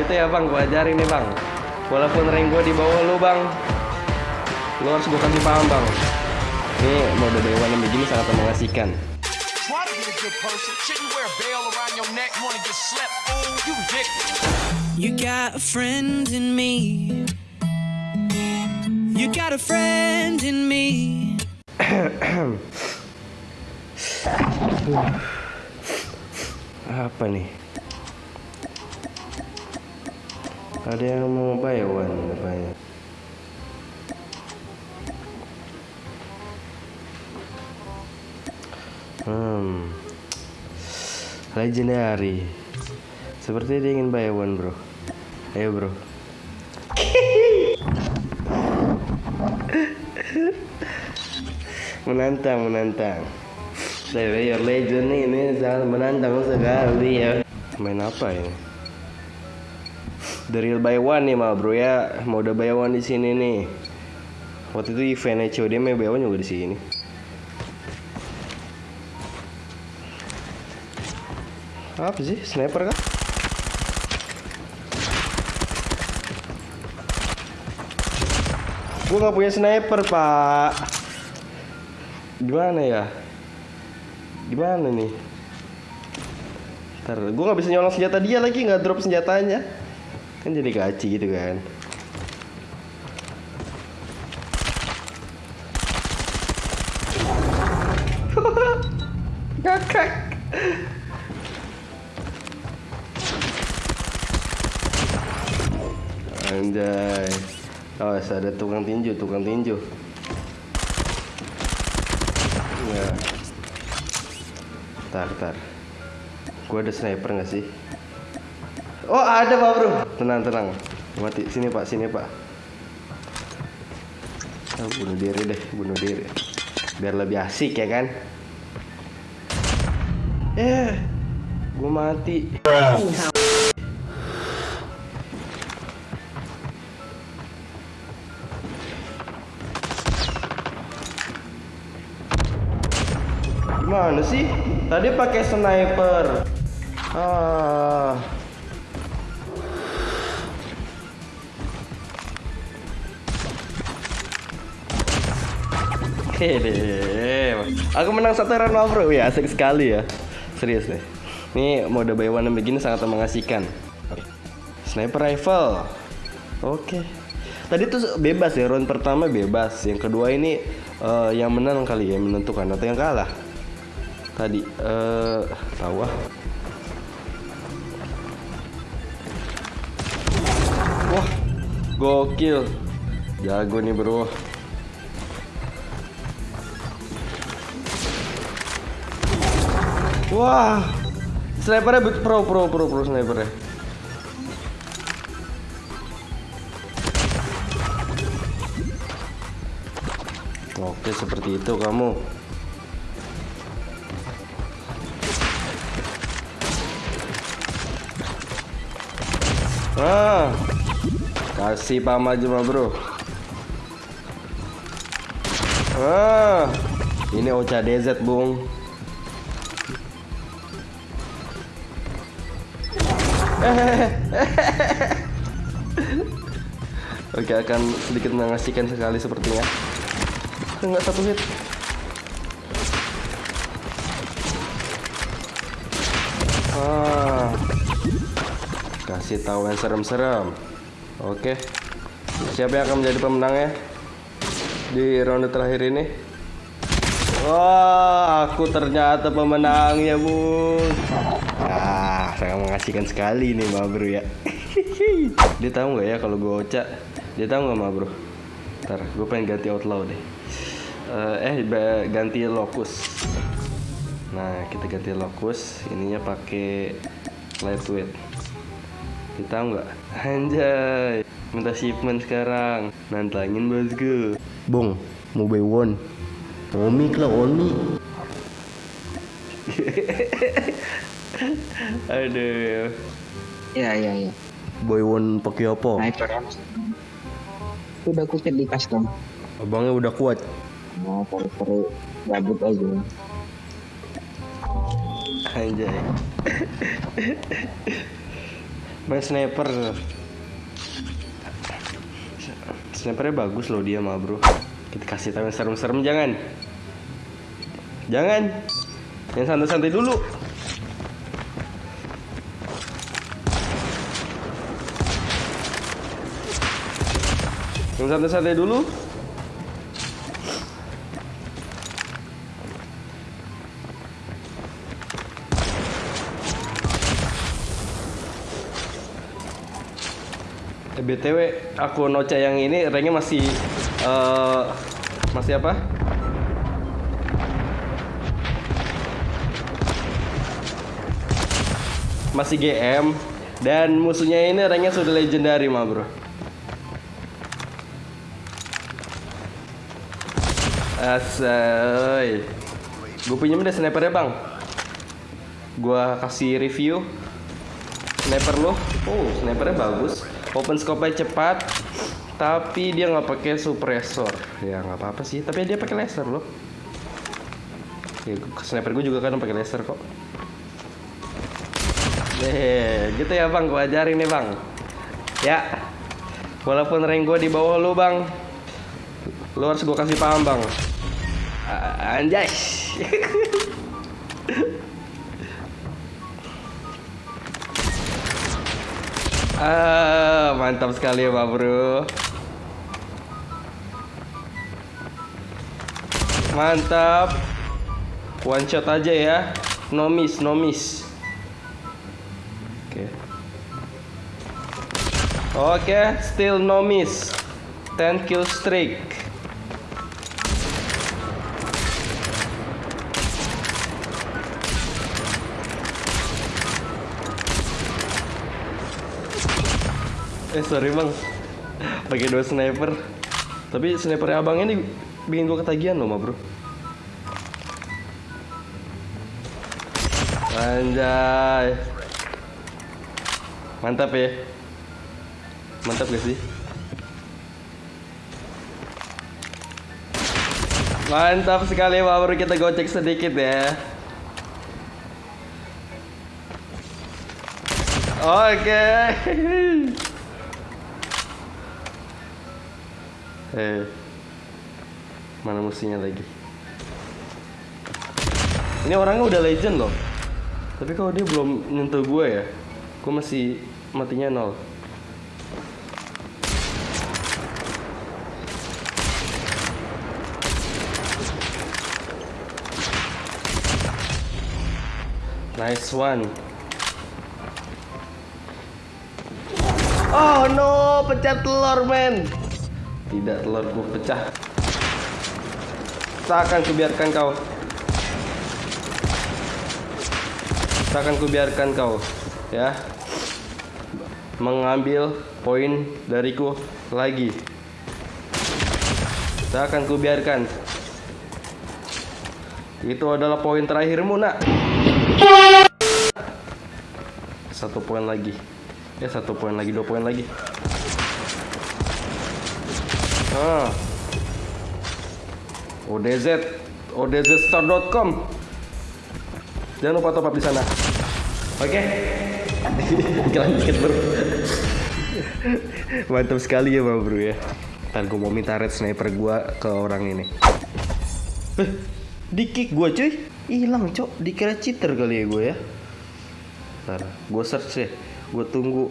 Gitu ya bang, gua ajarin nih bang. Walaupun rank gua di bawah lu bang, lu harus gua kasih paham bang. Ini mode dewan yang begini sangat mengasihkan. You got a friend in me. You got a friend in me. Apa nih? Ada yang mau buy one rupanya. Hmm. Legendary. Seperti dia ingin buy one, Bro. Ayo, Bro. menantang, menantang. Saya legend nih, ini sangat menantang sekali ya. Main apa ini? The real buy one nih mah bro ya, udah buy one di sini nih. Waktu itu eventnya COD main buy one juga di sini. Apa sih? Sniper kah? Gue nggak punya sniper pak. Gimana ya? Gimana nih? Ntar, gue nggak bisa nyolong senjata dia lagi nggak drop senjatanya. Kan jadi gaci gitu kan. Ngakak. Anjay. Oh, ada tukang tinju, tukang tinju. Ya. Tar, tar. Gua ada sniper nggak sih? Oh, ada Pak Bro. Tenang, tenang. Mati. Sini Pak, sini Pak. Oh, bunuh diri deh, bunuh diri. Biar lebih asik ya kan? Eh, gua mati. Gimana sih? Tadi pakai sniper. Ah. Hehehe. Aku menang satu round bro. Ya, asik sekali ya. Serius deh. Ini mode buy one begini sangat mengasihkan. Sniper rifle. Oke. Tadi tuh bebas ya, round pertama bebas. Yang kedua ini eh, yang menang kali ya, menentukan atau yang kalah. Tadi eh tahu ah. Wah, gokil. Jago nih, Bro. Wah, snipernya bet- pro pro pro pro snipernya. Oke, seperti itu kamu. Ah, kasih pam mah bro. Ah, ini Ocha DZ bung. Oke akan sedikit mengasihkan sekali sepertinya. Enggak satu hit. Ah, kasih tahu yang serem-serem. Oke, siapa yang akan menjadi pemenangnya di ronde terakhir ini? Wah, aku ternyata pemenangnya, Bung. Mengasihkan sekali nih, Ma Bro ya. Dia tahu nggak ya kalau gue Ocha? Dia tahu nggak, Ma Bro? Ntar, gue pengen ganti outlaw deh. Eh, eh ba- ganti locus. Nah, kita ganti locus. Ininya pakai lightweight. Dia tahu nggak? Anjay, minta shipment sekarang. Nantangin bosku. Bung, mau buy one. Omi lah, Omi. Aduh. Ya ya ya. Boy one pakai apa? Sniper. Udah aku set di custom. Abangnya udah kuat. Mau perlu gabut aja. Anjay. main sniper snipernya bagus loh dia mah bro kita kasih tahu yang serem-serem jangan jangan yang santai-santai dulu santai-santai dulu Eh, BTW aku Noca yang ini ranknya masih eh masih apa? Masih GM dan musuhnya ini ranknya sudah legendary mah bro. Asay. Gue pinjem deh snipernya bang. Gua kasih review sniper lo. Oh, snipernya bagus. Open scope-nya cepat. Tapi dia nggak pakai suppressor. Ya nggak apa-apa sih. Tapi dia pakai laser loh. Ya, sniper gue juga kan pakai laser kok. Eh, gitu ya bang. Gue ajarin nih bang. Ya. Walaupun rank gue di bawah lu bang, lu harus gue kasih paham bang. A- Anjay. Ah, mantap sekali ya, Pak Bro. Mantap. One shot aja ya. No miss, no miss. Oke. Oke, still no miss. 10 kill streak. Eh sorry bang. Pakai dua sniper. Tapi snipernya abang ini Bikin gue ketagihan loh ma bro. Anjay. Mantap ya. Mantap gak sih? Mantap sekali ma bro. Kita gocek sedikit ya. Oke Eh, mana musuhnya lagi? Ini orangnya udah legend loh. Tapi kalau dia belum nyentuh gue ya, gue masih matinya nol. Nice one. Oh no, pecah telur men. Tidak telurku pecah. Tak akan kubiarkan kau. Tak akan kubiarkan kau, ya. Mengambil poin dariku lagi. Tak akan kubiarkan. Itu adalah poin terakhirmu, nak. Satu poin lagi. Ya, satu poin lagi, dua poin lagi. Ah. ODZ odzstore.com Jangan lupa top up di sana. Oke. Iklan dikit, Bro. Mantap sekali ya, Bang Bro ya. Ntar gue mau minta red sniper gua ke orang ini. Eh, di kick gua cuy. Hilang, Cok. Dikira cheater kali ya gue ya. Ntar gue search deh. Gue tunggu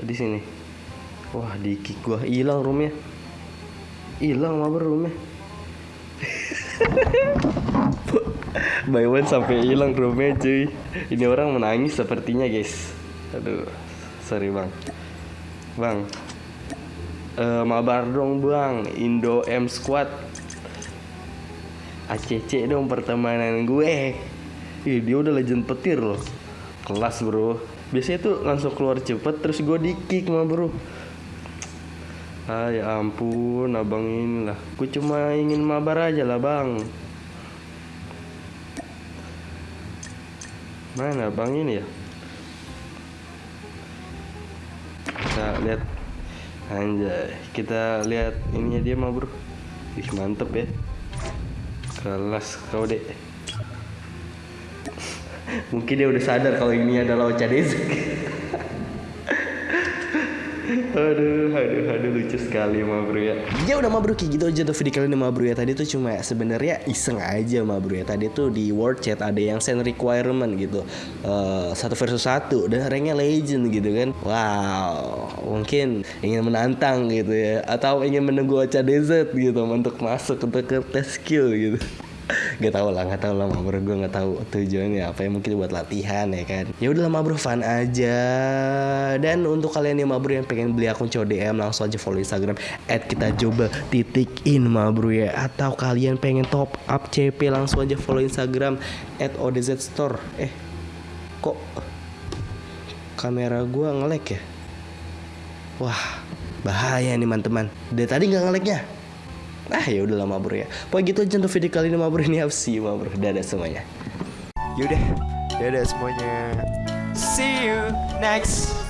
di sini. Wah, di kick gua hilang roomnya hilang mabar roomnya. By one sampai hilang roomnya cuy. Ini orang menangis sepertinya guys. Aduh sorry bang. Bang. Eh mabar dong bang. Indo M Squad. ACC dong pertemanan gue. Ih dia udah legend petir loh. Kelas bro. Biasanya tuh langsung keluar cepet Terus gue di kick mah bro Ah ya ampun abang ini lah Gue cuma ingin mabar aja lah bang. Mana abang ini ya? Kita lihat. Anjay Kita lihat ininya dia mah bro. Ih mantep ya. Kelas kau dek. Mungkin dia udah sadar kalau ini adalah Ocha Dezek aduh, aduh, aduh lucu sekali ma bro ya. Ya udah ma bro kayak gitu aja tuh video kali ini ma bro ya. Tadi tuh cuma sebenarnya iseng aja ma bro ya. Tadi tuh di World Chat ada yang send requirement gitu. Eh, satu versus satu dan ranknya legend gitu kan. Wow, mungkin ingin menantang gitu ya. Atau ingin menunggu Ocha Desert gitu untuk masuk untuk ke tes skill gitu. Gak tau lah, gak tau lah bro. Gue gak tahu tujuannya apa ya. Mungkin buat latihan ya kan. Ya udah lah ma bro fun aja. Dan untuk kalian yang ma bro yang pengen beli akun CODM Langsung aja follow Instagram At kita coba titik in ma bro ya. Atau kalian pengen top up CP Langsung aja follow Instagram At ODZ Store. Eh kok kamera gua ngelek ya? Wah bahaya nih teman-teman. Dari tadi nggak ngeleknya Ah ya udah lama bro ya. Pokoknya gitu aja untuk video kali ini ma bro ini see you ma bro. Dadah semuanya. Yaudah, dadah semuanya. See you next.